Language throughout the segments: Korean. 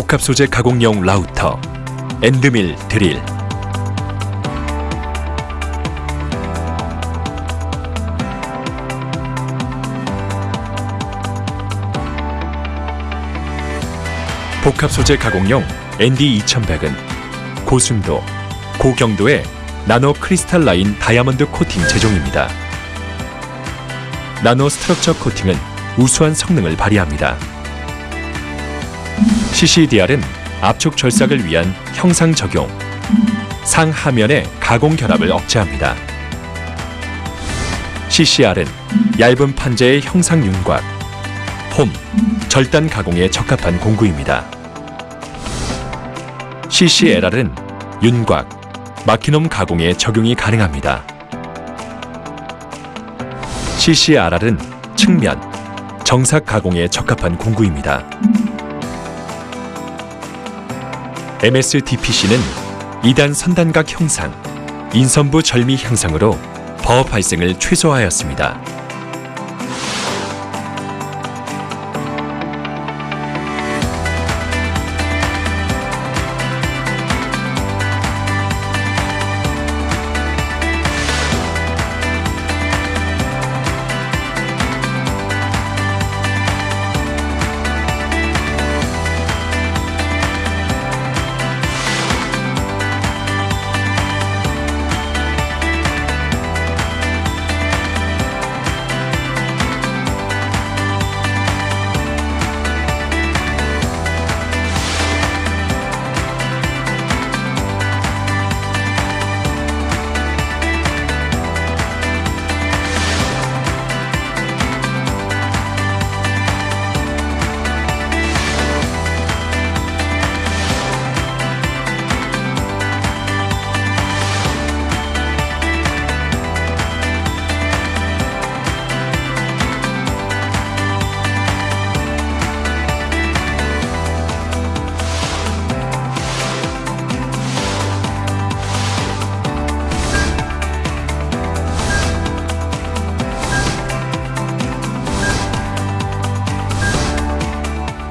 복합 소재 가공용 라우터 엔드밀 드릴 복합 소재 가공용 ND2100은 고순도, 고경도의 nano crystalline 다이아몬드 코팅 제종입니다. nano structure 코팅은 우수한 성능을 발휘합니다. CCDR은 압축 절삭을 위한 형상 적용, 상하면의 가공 결합을 억제합니다. CCR은 얇은 판재의 형상 윤곽, 폼, 절단 가공에 적합한 공구입니다. CCLR은 윤곽, 마키놈 가공에 적용이 가능합니다. CCRR은 측면, 정삭 가공에 적합한 공구입니다. MSDPC는 2단 선단각 형상, 인선부 절미 향상으로 버업 발생을 최소화하였습니다.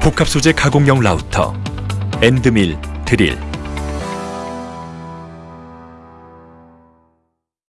복합 소재 가공용 라우터 엔드밀 드릴